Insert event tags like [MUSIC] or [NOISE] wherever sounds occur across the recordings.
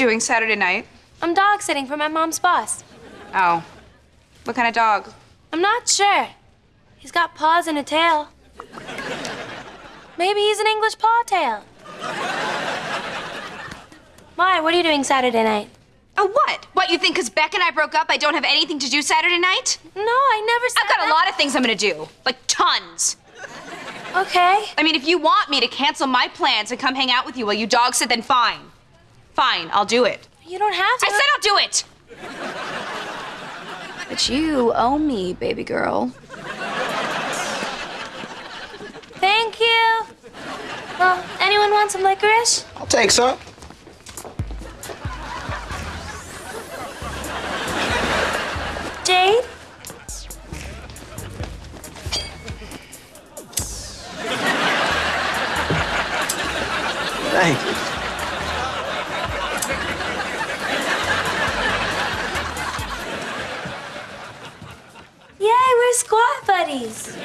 doing Saturday night? I'm dog sitting for my mom's boss. Oh. What kind of dog? I'm not sure. He's got paws and a tail. Maybe he's an English paw tail. Why? What are you doing Saturday night? Oh, what? What, you think because Beck and I broke up, I don't have anything to do Saturday night? No, I never said I've got that. a lot of things I'm gonna do. Like, tons. Okay. I mean, if you want me to cancel my plans and come hang out with you while you dog sit, then fine. Fine, I'll do it. You don't have to. I said I'll do it! But you owe me, baby girl. Thank you. Well, anyone want some licorice? I'll take some. Buddies.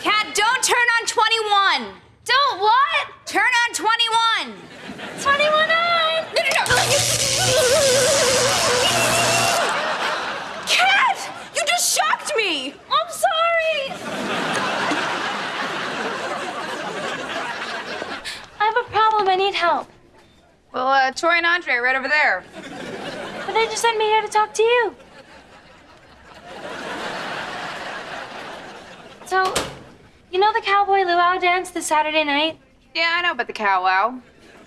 Cat, don't turn on 21! Don't what? Turn on 21! 21 on. No, no, no! Cat! You just shocked me! I'm sorry. I have a problem. I need help. Well, uh, Tori and Andre are right over there. But they just sent me here to talk to you. So, you know the cowboy luau dance this Saturday night? Yeah, I know about the cow wow.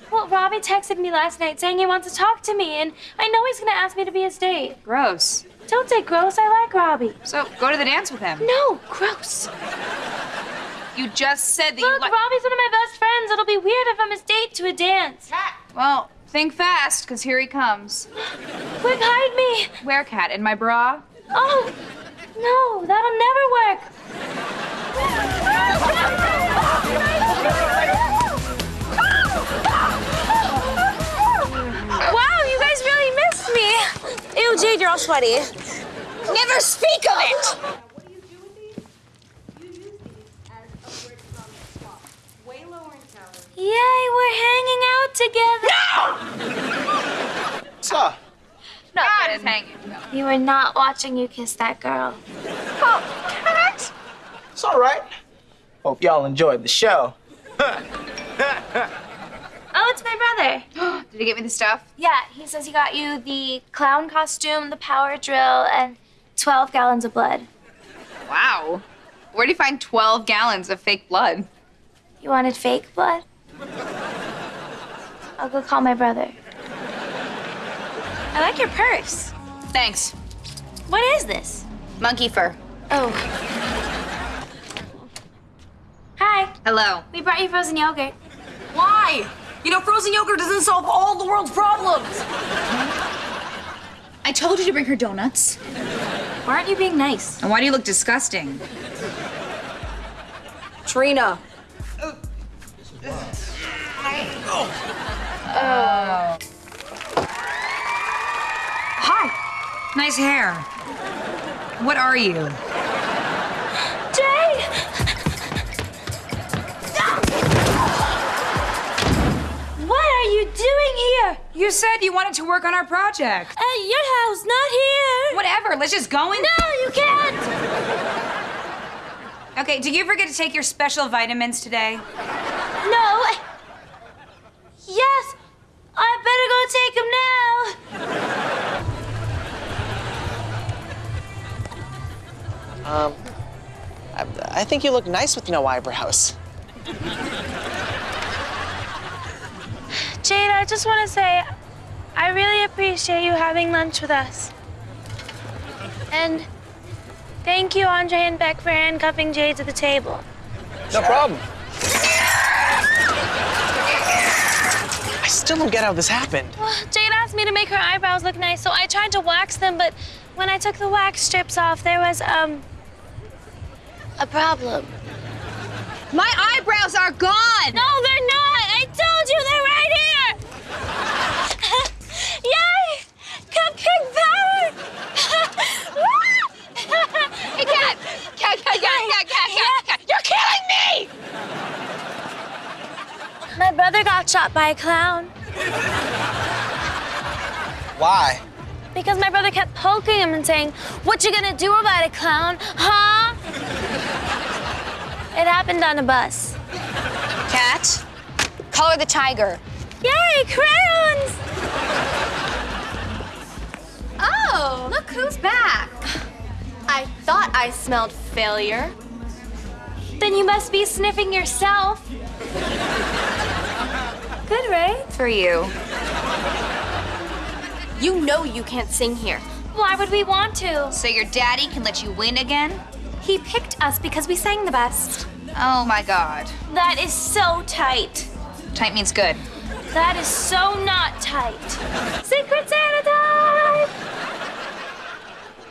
Well, Robbie texted me last night saying he wants to talk to me, and I know he's gonna ask me to be his date. Gross. Don't say gross, I like Robbie. So, go to the dance with him. No, gross. You just said that you Look. Robbie's one of my best friends. It'll be weird if I'm his date to a dance. Cat! Well, think fast, because here he comes. Quick, hide me. Where, Cat? In my bra? Oh, no, that'll never work. Wow, you guys really missed me. Ew, Jade, you're all sweaty. Never speak of it! Yay, we're hanging out together. No! What's up? God is hanging. You were not watching you kiss that girl. Oh, it's all right. Hope y'all enjoyed the show. [LAUGHS] Oh, it's my brother. [GASPS] Did he get me the stuff? Yeah, he says he got you the clown costume, the power drill, and 12 gallons of blood. Wow. Where do you find 12 gallons of fake blood? You wanted fake blood? I'll go call my brother. I like your purse. Thanks. What is this? Monkey fur. Oh. Hi, Hello. we brought you frozen yogurt. Why? You know, frozen yogurt doesn't solve all the world's problems. I told you to bring her donuts. Why aren't you being nice? And why do you look disgusting? Trina. Oh. Hi. Nice hair. What are you? Jade! You said you wanted to work on our project. At your house, not here. Whatever, let's just go in. No, you can't. Okay, did you forget to take your special vitamins today? No. Yes, I better go take them now. Um, I, I think you look nice with no eyebrows. Jade, I just want to say, I really appreciate you having lunch with us. And thank you, Andre and Beck, for handcuffing Jade to the table. No problem. I still don't get how this happened. Well, Jade asked me to make her eyebrows look nice, so I tried to wax them, but when I took the wax strips off, there was, um, a problem. My eyebrows are gone! No, they're not! I told you they're right here! Yay! Cupcake power! Hey, Cat! Cat, Cat, Cat, Cat, Cat, Cat, Cat! You're killing me! My brother got shot by a clown. Why? Because my brother kept poking him and saying, What you gonna do about it, clown? Huh? it happened on a bus. Cat, color the tiger. Yay, crayons! Look who's back. I thought I smelled failure. Then you must be sniffing yourself. Good, right? For you. You know you can't sing here. Why would we want to? So your daddy can let you win again? He picked us because we sang the best. Oh my god. That is so tight. Tight means good. That is so not tight. Secret Santa!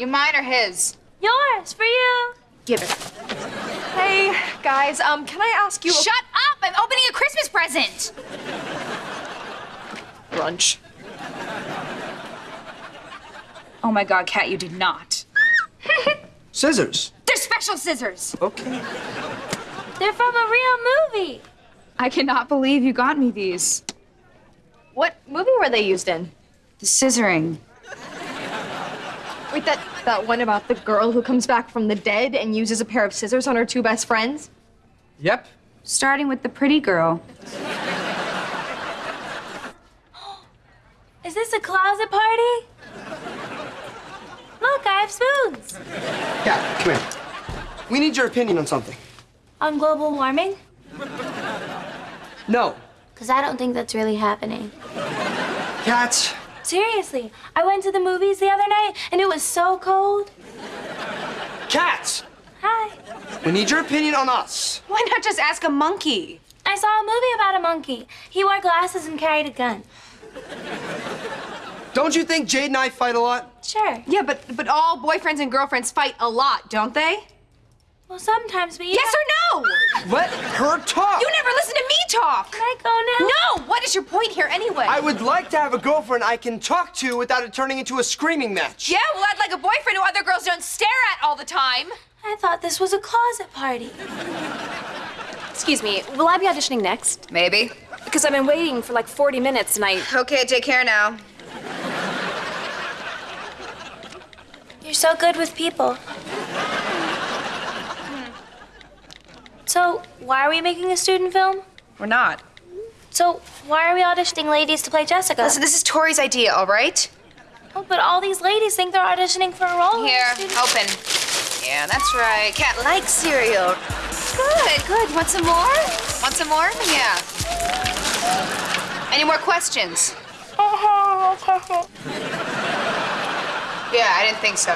You mine or his? Yours, for you. Give it. Hey, guys, um, can I ask you a Shut up! I'm opening a Christmas present! brunch? Oh my god, Cat, you did not. [LAUGHS] Scissors. They're special scissors! Okay. They're from a real movie. I cannot believe you got me these. What movie were they used in? The scissoring. Wait, that that one about the girl who comes back from the dead and uses a pair of scissors on her two best friends? Yep. Starting with the pretty girl. [GASPS] Is this a closet party? Look, I have spoons. Yeah, come here. We need your opinion on something. On global warming? No. Because I don't think that's really happening. Cats. Seriously, I went to the movies the other night and it was so cold. Cats! Hi. We need your opinion on us. Why not just ask a monkey? I saw a movie about a monkey. He wore glasses and carried a gun. Don't you think Jade and I fight a lot? Sure. Yeah, but but all boyfriends and girlfriends fight a lot, don't they? Well, sometimes, but Yes or no? Let her talk. You never listen to me talk. Can I go now? No! What is your point here anyway? I would like to have a girlfriend I can talk to without it turning into a screaming match. Yeah, well, I'd like a boyfriend who other girls don't stare at all the time. I thought this was a closet party. Excuse me, will I be auditioning next? Maybe. Because I've been waiting for like 40 minutes and I. Okay, take care now. You're so good with people. So, why are we making a student film? We're not. So, why are we auditioning ladies to play Jessica? Listen, this is Tori's idea, all right? Oh, but all these ladies think they're auditioning for a role. Here, student- open. Yeah, that's right. Cat likes cereal. Good, good. Want some more? Want some more? Yeah. Any more questions? [LAUGHS] Yeah, I didn't think so.